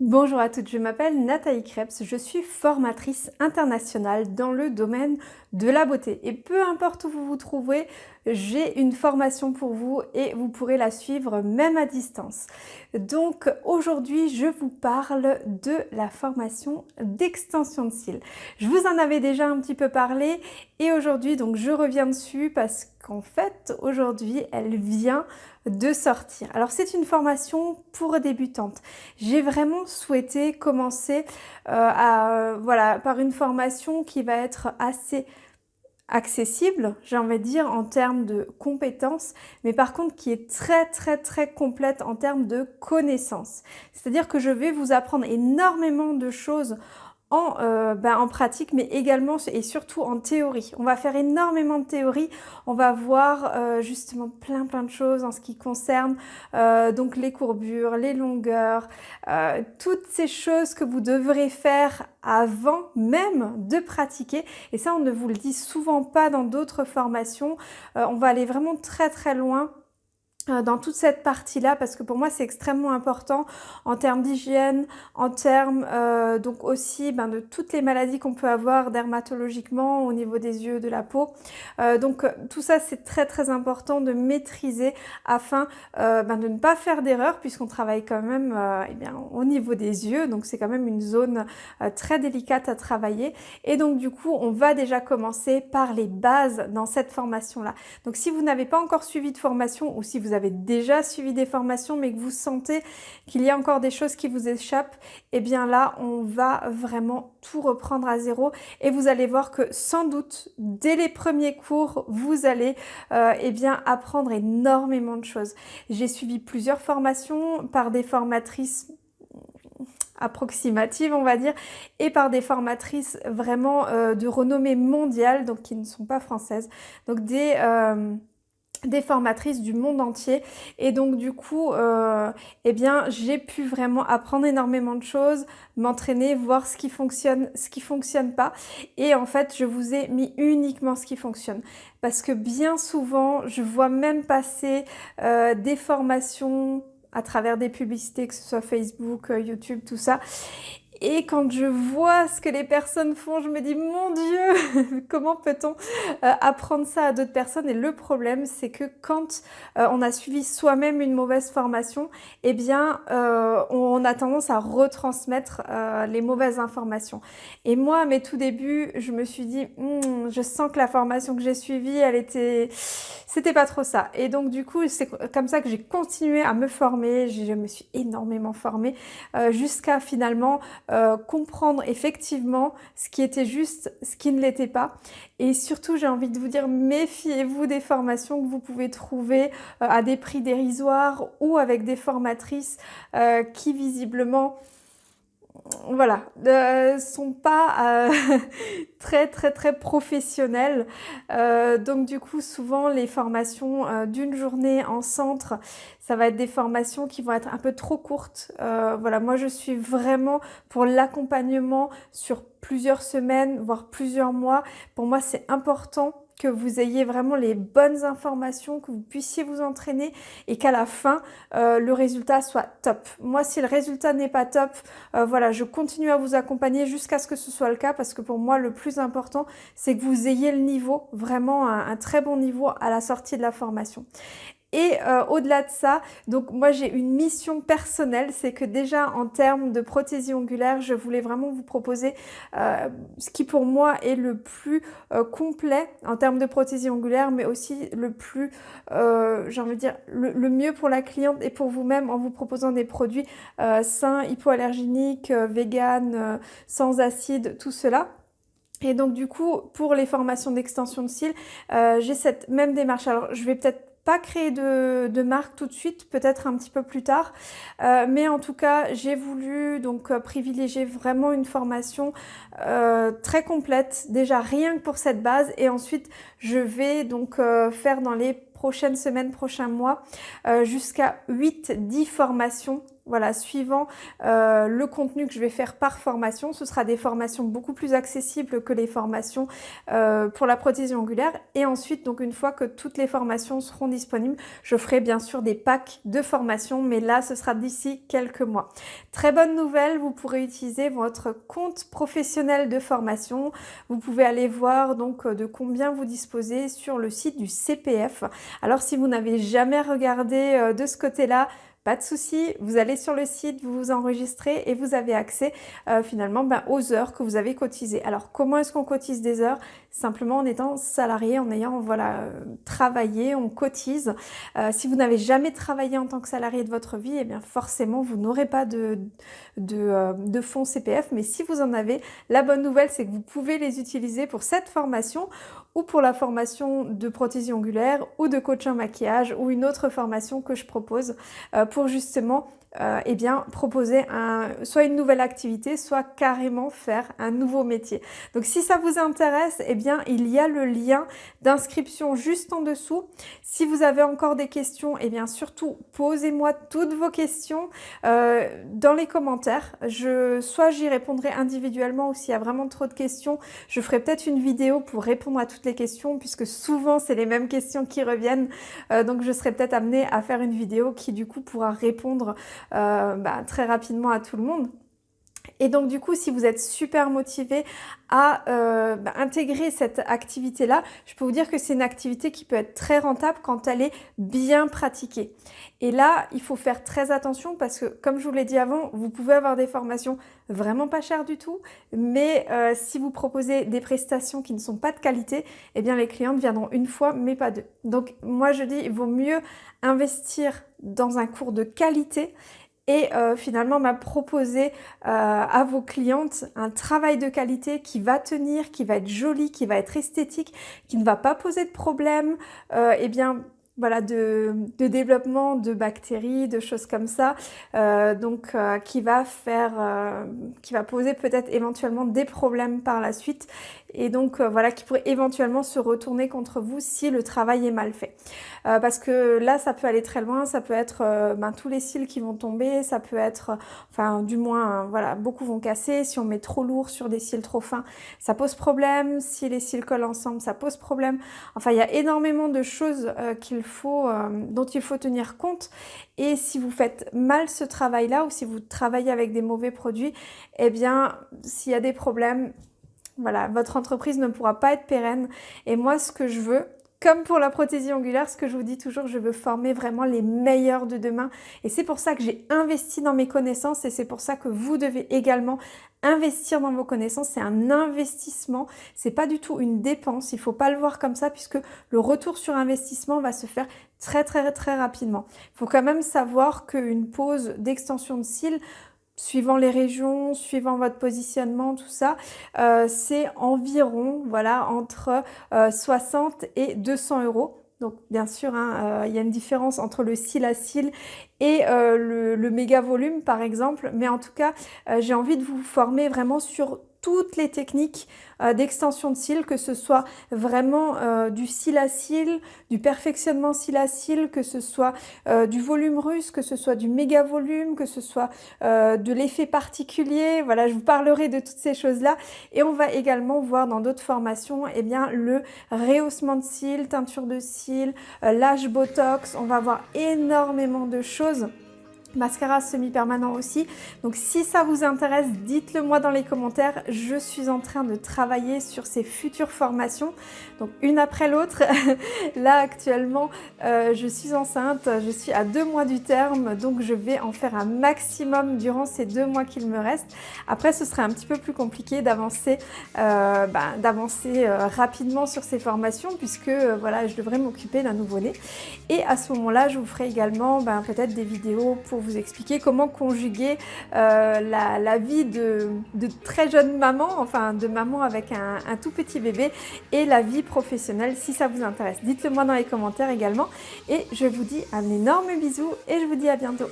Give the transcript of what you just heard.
Bonjour à toutes, je m'appelle Nathalie Krebs, je suis formatrice internationale dans le domaine de la beauté. Et peu importe où vous vous trouvez, j'ai une formation pour vous et vous pourrez la suivre même à distance. Donc aujourd'hui, je vous parle de la formation d'extension de cils. Je vous en avais déjà un petit peu parlé et aujourd'hui, donc je reviens dessus parce qu'en fait, aujourd'hui, elle vient de sortir. Alors c'est une formation pour débutantes. J'ai vraiment souhaité commencer euh, voilà, par une formation qui va être assez accessible, j'ai envie de dire, en termes de compétences, mais par contre qui est très très très complète en termes de connaissances. C'est-à-dire que je vais vous apprendre énormément de choses en, euh, ben, en pratique, mais également et surtout en théorie. On va faire énormément de théorie. On va voir euh, justement plein plein de choses en ce qui concerne euh, donc les courbures, les longueurs, toutes ces choses que vous devrez faire avant même de pratiquer. Et ça, on ne vous le dit souvent pas dans d'autres formations. on va aller vraiment très très loin euh, dans toute cette partie-là parce que pour moi c'est extrêmement important en termes d'hygiène, en termes euh, donc aussi ben, de toutes les maladies qu'on peut avoir dermatologiquement au niveau des yeux, de la peau. Euh, donc tout ça c'est très très important de maîtriser afin ben, de ne pas faire d'erreur puisqu'on travaille quand même eh bien, au niveau des yeux donc c'est quand même une zone très délicate à travailler et donc du coup on va déjà commencer par les bases dans cette formation-là. Donc si vous n'avez pas encore suivi de formation ou si vous avez avez déjà suivi des formations mais que vous sentez qu'il y a encore des choses qui vous échappent, et eh bien là, on va vraiment tout reprendre à zéro et vous allez voir que sans doute, dès les premiers cours, vous allez euh, eh bien apprendre énormément de choses. J'ai suivi plusieurs formations par des formatrices approximatives on va dire et par des formatrices vraiment euh, de renommée mondiale donc qui ne sont pas françaises donc des euh, des formatrices du monde entier. Et donc du coup euh, eh bien j'ai pu vraiment apprendre énormément de choses m'entraîner voir ce qui fonctionne ce qui fonctionne pas. Et en fait je vous ai mis uniquement ce qui fonctionne. Parce que bien souvent je vois même passer euh, des formations à travers des publicités que ce soit Facebook, euh, YouTube, tout ça et quand je vois ce que les personnes font, je me dis, mon Dieu, comment peut-on euh, apprendre ça à d'autres personnes? Et le problème, c'est que quand euh, on a suivi soi-même une mauvaise formation, eh bien, euh, on a tendance à retransmettre les mauvaises informations. Et moi, à mes tout débuts, je me suis dit, hmm, je sens que la formation que j'ai suivie, elle était... C'était pas trop ça. Et donc, du coup, c'est comme ça que j'ai continué à me former. Je me suis énormément formée jusqu'à finalement euh, comprendre effectivement ce qui était juste, ce qui ne l'était pas. Et surtout, j'ai envie de vous dire, méfiez-vous des formations que vous pouvez trouver euh, à des prix dérisoires ou avec des formatrices euh, qui visiblement voilà, ne sont pas très très très professionnels. donc du coup, souvent les formations d'une journée en centre, ça va être des formations qui vont être un peu trop courtes. Euh, voilà, moi je suis vraiment pour l'accompagnement sur plusieurs semaines, voire plusieurs mois. Pour moi, c'est important que vous ayez vraiment les bonnes informations, que vous puissiez vous entraîner et qu'à la fin, euh, le résultat soit top. Moi, si le résultat n'est pas top, euh, voilà, je continue à vous accompagner jusqu'à ce que ce soit le cas parce que pour moi, le plus important, c'est que vous ayez le niveau, vraiment un, un très bon niveau à la sortie de la formation. Et euh, au-delà de ça, donc moi j'ai une mission personnelle, c'est que déjà en termes de prothésie ongulaire, je voulais vraiment vous proposer euh, ce qui pour moi est le plus euh, complet en termes de prothésie ongulaire, mais aussi le plus, j'ai envie de dire, le, mieux pour la cliente et pour vous-même en vous proposant des produits sains, hypoallergéniques, vegan, sans acide, tout cela. Et donc du coup, pour les formations d'extension de cils, j'ai cette même démarche. Alors je vais peut-être pas créer de, marque tout de suite, peut-être un petit peu plus tard. Euh, mais en tout cas, j'ai voulu donc euh, privilégier vraiment une formation euh, très complète, déjà rien que pour cette base. Et ensuite, je vais donc faire dans les prochaines semaines, prochains mois, jusqu'à 8-10 formations voilà, suivant euh, le contenu que je vais faire par formation. Ce sera des formations beaucoup plus accessibles que les formations euh, pour la prothèse angulaire. Et ensuite, donc une fois que toutes les formations seront disponibles, je ferai bien sûr des packs de formation, mais là, ce sera d'ici quelques mois. Très bonne nouvelle, vous pourrez utiliser votre compte professionnel de formation. Vous pouvez aller voir donc de combien vous disposez sur le site du CPF. Alors si vous n'avez jamais regardé euh, de ce côté-là, pas de souci, vous allez sur le site, vous vous enregistrez et vous avez accès euh, finalement ben, aux heures que vous avez cotisées. Alors comment est-ce qu'on cotise des heures? Simplement en étant salarié, en ayant voilà euh, travaillé, on cotise. Euh, si vous n'avez jamais travaillé en tant que salarié de votre vie, eh bien forcément vous n'aurez pas de, de, de fonds CPF. Mais si vous en avez, la bonne nouvelle c'est que vous pouvez les utiliser pour cette formation ou pour la formation de prothésie ongulaire ou de coach en maquillage ou une autre formation que je propose pour justement euh, eh bien, proposer un, soit une nouvelle activité, soit carrément faire un nouveau métier. Donc si ça vous intéresse, eh il y a le lien d'inscription juste en dessous. Si vous avez encore des questions, eh bien, surtout posez-moi toutes vos questions euh, dans les commentaires. Soit j'y répondrai individuellement ou s'il y a vraiment trop de questions, je ferai peut-être une vidéo pour répondre à toutes les questions puisque souvent c'est les mêmes questions qui reviennent. Euh, donc je serai peut-être amenée à faire une vidéo qui du coup pourra répondre euh, bah, très rapidement à tout le monde. Et donc du coup, si vous êtes super motivé à euh, bah, intégrer cette activité-là, je peux vous dire que c'est une activité qui peut être très rentable quand elle est bien pratiquée. Et là, il faut faire très attention parce que, comme je vous l'ai dit avant, vous pouvez avoir des formations vraiment pas chères du tout, mais euh, si vous proposez des prestations qui ne sont pas de qualité, eh bien les clientes viendront une fois, mais pas deux. Donc moi, je dis, il vaut mieux investir dans un cours de qualité et euh, finalement m'a proposé euh, à vos clientes un travail de qualité qui va tenir, qui va être joli, qui va être esthétique, qui ne va pas poser de problème, euh, eh bien voilà, de, développement de bactéries, de choses comme ça, donc qui va faire, qui va poser peut-être éventuellement des problèmes par la suite et donc euh, voilà qui pourrait éventuellement se retourner contre vous si le travail est mal fait. Euh, parce que là ça peut aller très loin, ça peut être euh, ben, tous les cils qui vont tomber, ça peut être, enfin du moins voilà, beaucoup vont casser, si on met trop lourd sur des cils trop fins, ça pose problème, si les cils collent ensemble, ça pose problème. Enfin il y a énormément de choses qu'il faut, dont il faut tenir compte et si vous faites mal ce travail-là ou si vous travaillez avec des mauvais produits, eh bien s'il y a des problèmes, voilà, votre entreprise ne pourra pas être pérenne. Et moi, ce que je veux, comme pour la prothésie angulaire, ce que je vous dis toujours, je veux former vraiment les meilleurs de demain. Et c'est pour ça que j'ai investi dans mes connaissances et c'est pour ça que vous devez également investir dans vos connaissances. C'est un investissement, c'est pas du tout une dépense. Il faut pas le voir comme ça puisque le retour sur investissement va se faire très très très rapidement. Il faut quand même savoir qu'une pause d'extension de cils suivant les régions, suivant votre positionnement, tout ça, euh, c'est environ voilà entre 60 euh, et 200 euros. Donc bien sûr, hein, euh, il y a une différence entre le cil à cil et le, le, méga volume par exemple, mais en tout cas, j'ai envie de vous former vraiment sur toutes les techniques euh, d'extension de cils, que ce soit vraiment euh, du cil à cil, du perfectionnement cil à cil, que ce soit euh, du volume russe, que ce soit du méga volume, que ce soit de l'effet particulier. Voilà, je vous parlerai de toutes ces choses-là. Et on va également voir dans d'autres formations eh bien, le rehaussement de cils, teinture de cils, l'âge botox. On va voir énormément de choses mascara semi-permanent aussi. Donc si ça vous intéresse, dites-le moi dans les commentaires. Je suis en train de travailler sur ces futures formations, donc une après l'autre. Là actuellement, euh, je suis enceinte, je suis à deux mois du terme, donc je vais en faire un maximum durant ces deux mois qu'il me reste. Après, ce serait un petit peu plus compliqué d'avancer bah, d'avancer euh, rapidement sur ces formations puisque voilà, je devrais m'occuper d'un nouveau-né. Et à ce moment-là, je vous ferai également bah, peut-être des vidéos pour vous expliquer comment conjuguer euh, la, vie de, très jeune maman, enfin de maman avec un, un, tout petit bébé et la vie professionnelle si ça vous intéresse. Dites-le moi dans les commentaires également et je vous dis un énorme bisou et je vous dis à bientôt.